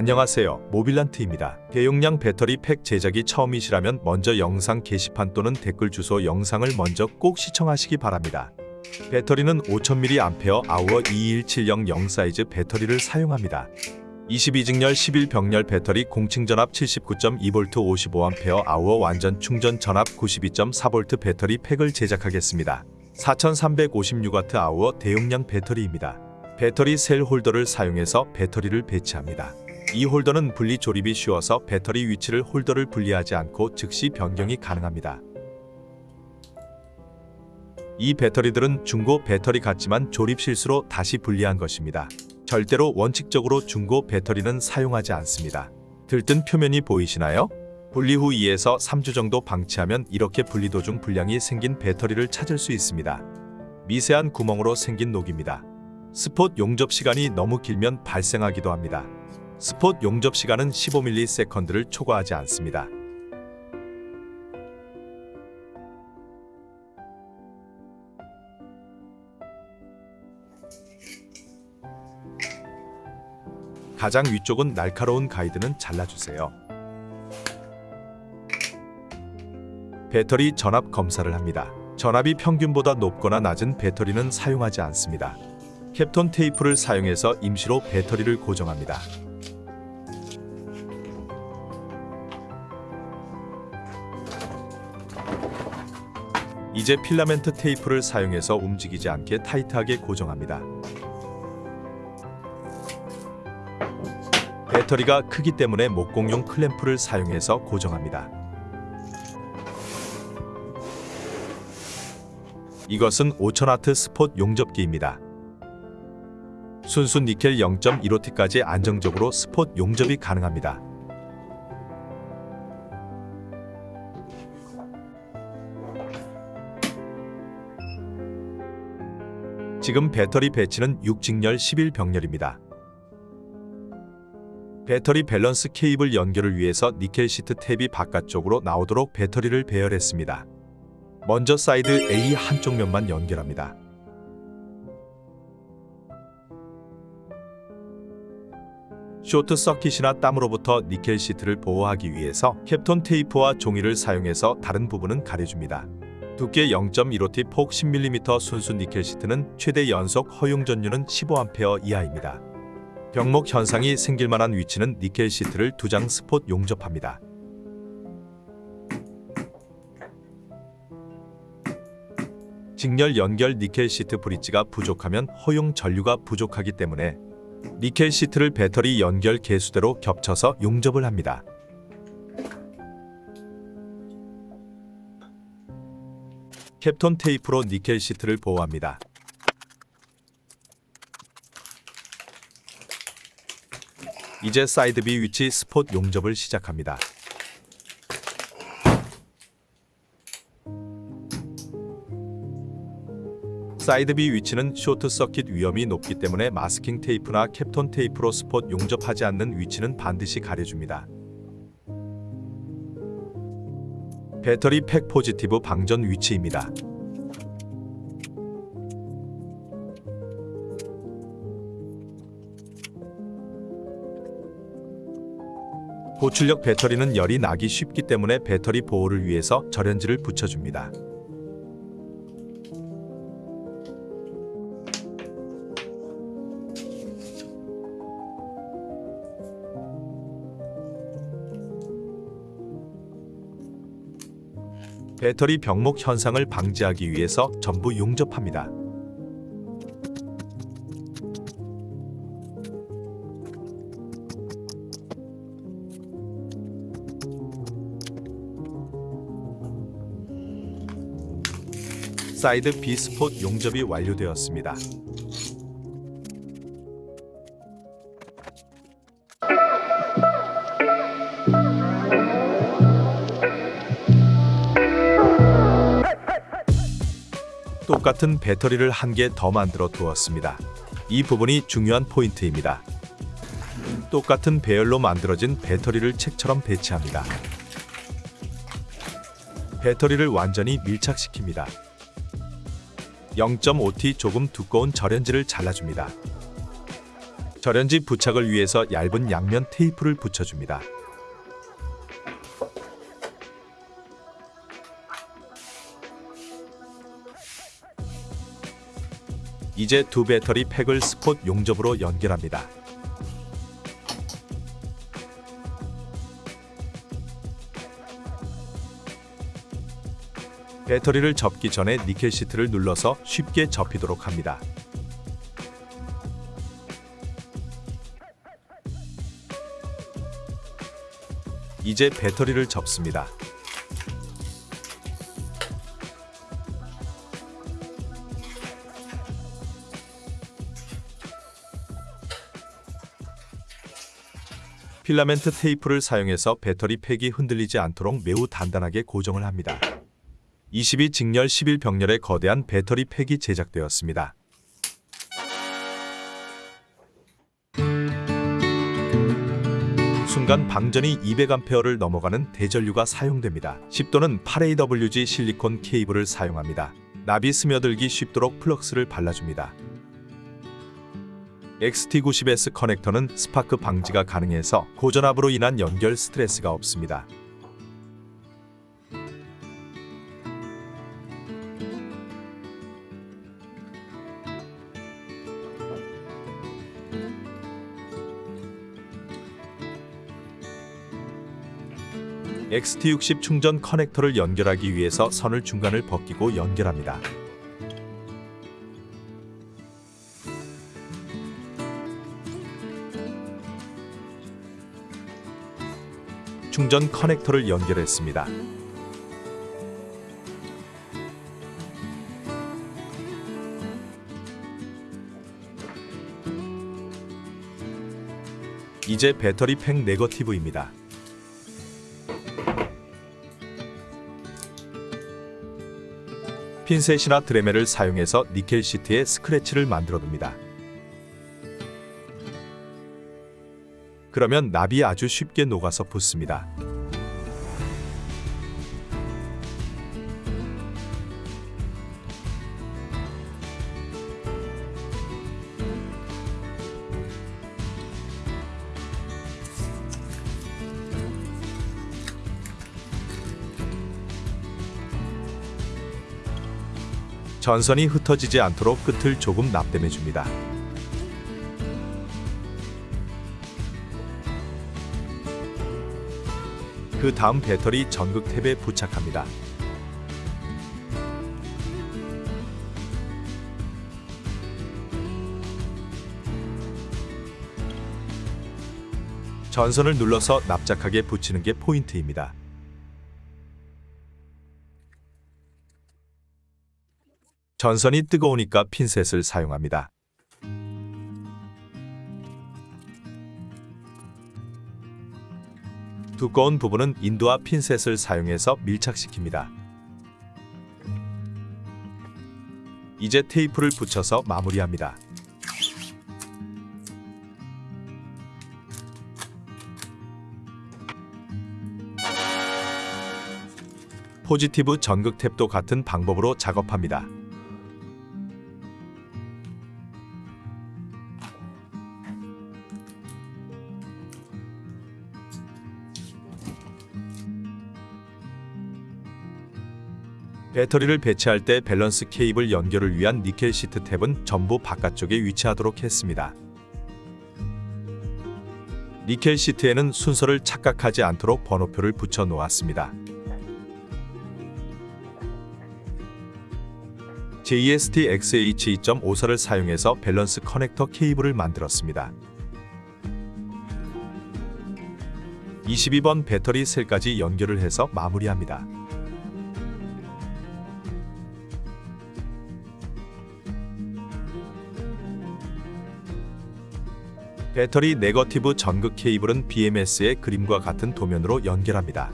안녕하세요. 모빌란트입니다. 대용량 배터리 팩 제작이 처음이시라면 먼저 영상 게시판 또는 댓글 주소 영상을 먼저 꼭 시청하시기 바랍니다. 배터리는 5000mAh 아우어 21700 사이즈 배터리를 사용합니다. 22직렬 11병렬 배터리 공칭 전압 79.2V 55A 아우어 완전 충전 전압 92.4V 배터리 팩을 제작하겠습니다. 4356W 아우어 대용량 배터리입니다. 배터리 셀 홀더를 사용해서 배터리를 배치합니다. 이 홀더는 분리 조립이 쉬워서 배터리 위치를 홀더를 분리하지 않고 즉시 변경이 가능합니다. 이 배터리들은 중고 배터리 같지만 조립 실수로 다시 분리한 것입니다. 절대로 원칙적으로 중고 배터리는 사용하지 않습니다. 들뜬 표면이 보이시나요? 분리 후 2에서 3주 정도 방치하면 이렇게 분리 도중 불량이 생긴 배터리를 찾을 수 있습니다. 미세한 구멍으로 생긴 녹입니다. 스폿 용접 시간이 너무 길면 발생하기도 합니다. 스폿 용접 시간은 15ms를 초과하지 않습니다. 가장 위쪽은 날카로운 가이드는 잘라주세요. 배터리 전압 검사를 합니다. 전압이 평균보다 높거나 낮은 배터리는 사용하지 않습니다. 캡톤 테이프를 사용해서 임시로 배터리를 고정합니다. 이제 필라멘트 테이프를 사용해서 움직이지 않게 타이트하게 고정합니다. 배터리가 크기 때문에 목공용 클램프를 사용해서 고정합니다. 이것은 5000W 스폿 용접기입니다. 순수 니켈 0.15T까지 안정적으로 스폿 용접이 가능합니다. 지금 배터리 배치는 6직렬 11병렬입니다. 배터리 밸런스 케이블 연결을 위해서 니켈 시트 탭이 바깥쪽으로 나오도록 배터리를 배열했습니다. 먼저 side A 한쪽 면만 연결합니다. short circuit이나 땀으로부터 니켈 시트를 보호하기 위해서 Kapton 테이프와 종이를 사용해서 다른 부분은 가려줍니다. 두께 0.15T 폭 10mm 순수 니켈 시트는 최대 연속 허용 전류는 15A 이하입니다. 병목 현상이 생길 만한 위치는 니켈 시트를 두 장 스폿 용접합니다. 직렬 연결 니켈 시트 브릿지가 부족하면 허용 전류가 부족하기 때문에 니켈 시트를 배터리 연결 개수대로 겹쳐서 용접을 합니다. Kapton 테이프로 니켈 시트를 보호합니다. 이제 side B 위치 스폿 용접을 시작합니다. side B 위치는 short circuit 위험이 높기 때문에 마스킹 테이프나 Kapton 테이프로 스폿 용접하지 않는 위치는 반드시 가려줍니다. 배터리 팩 포지티브 방전 위치입니다. 고출력 배터리는 열이 나기 쉽기 때문에 배터리 보호를 위해서 절연지를 붙여줍니다. 배터리 병목 현상을 방지하기 위해서 전부 용접합니다. 사이드 비스폿 용접이 완료되었습니다. 똑같은 배터리를 한 개 더 만들어 두었습니다. 이 부분이 중요한 포인트입니다. 똑같은 배열로 만들어진 배터리를 책처럼 배치합니다. 배터리를 완전히 밀착시킵니다. 0.5T 조금 두꺼운 절연지를 잘라줍니다. 절연지 부착을 위해서 얇은 양면 테이프를 붙여줍니다. 이제 두 배터리 팩을 스폿 용접으로 연결합니다. 배터리를 접기 전에 니켈 시트를 눌러서 쉽게 접히도록 합니다. 이제 배터리를 접습니다. 필라멘트 테이프를 사용해서 배터리 팩이 흔들리지 않도록 매우 단단하게 고정을 합니다. 22 직렬 11 병렬의 거대한 배터리 팩이 제작되었습니다. 순간 방전이 200A를 넘어가는 대전류가 사용됩니다. 10도는 8AWG 실리콘 케이블을 사용합니다. 납이 스며들기 쉽도록 플럭스를 발라줍니다. XT90S 커넥터는 스파크 방지가 가능해서 고전압으로 인한 연결 스트레스가 없습니다. XT60 충전 커넥터를 연결하기 위해서 선을 중간을 벗기고 연결합니다. 충전 커넥터를 연결했습니다. 이제 배터리 팩 네거티브입니다. 핀셋이나 드레멜을 사용해서 니켈 시트에 스크래치를 만들어둡니다. 그러면 납이 아주 쉽게 녹아서 붙습니다. 전선이 흩어지지 않도록 끝을 조금 납땜해 줍니다. 그 다음 배터리 전극 탭에 부착합니다. 전선을 눌러서 납작하게 붙이는 게 포인트입니다. 전선이 뜨거우니까 핀셋을 사용합니다. 두꺼운 부분은 인도와 핀셋을 사용해서 밀착시킵니다. 이제 테이프를 붙여서 마무리합니다. 포지티브 전극 탭도 같은 방법으로 작업합니다. 배터리를 배치할 때 밸런스 케이블 연결을 위한 니켈 시트 탭은 전부 바깥쪽에 위치하도록 했습니다. 니켈 시트에는 순서를 착각하지 않도록 번호표를 붙여 놓았습니다. JST XH2.54를 사용해서 밸런스 커넥터 케이블을 만들었습니다. 22번 배터리 셀까지 연결을 해서 마무리합니다. 배터리 네거티브 전극 케이블은 BMS의 그림과 같은 도면으로 연결합니다.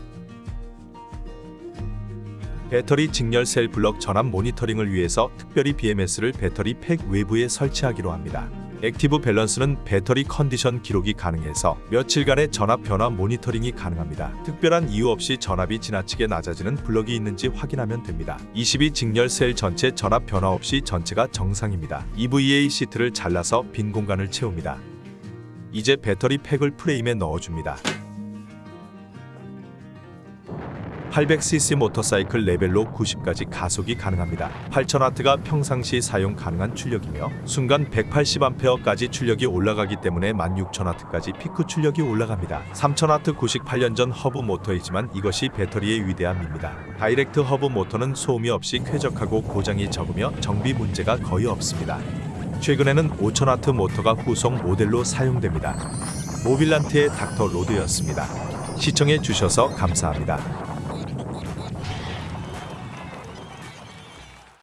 배터리 직렬 셀 블럭 전압 모니터링을 위해서 특별히 BMS를 배터리 팩 외부에 설치하기로 합니다. active 밸런스는 배터리 컨디션 기록이 가능해서 며칠간의 전압 변화 모니터링이 가능합니다. 특별한 이유 없이 전압이 지나치게 낮아지는 블럭이 있는지 확인하면 됩니다. 22 직렬 셀 전체 전압 변화 없이 전체가 정상입니다. EVA 시트를 잘라서 빈 공간을 채웁니다. 이제 배터리 팩을 프레임에 넣어줍니다. 800cc 모터사이클 레벨로 90까지 가속이 가능합니다. 8000W가 평상시 사용 가능한 출력이며 순간 180A까지 출력이 올라가기 때문에 16000W까지 피크 출력이 올라갑니다. 3000W 98년 전 허브 모터이지만 이것이 배터리의 위대함입니다. direct 허브 모터는 소음이 없이 쾌적하고 고장이 적으며 정비 문제가 거의 없습니다. 최근에는 5000W 모터가 후속 모델로 사용됩니다. 모빌란트의 닥터 로드였습니다. 시청해 주셔서 감사합니다.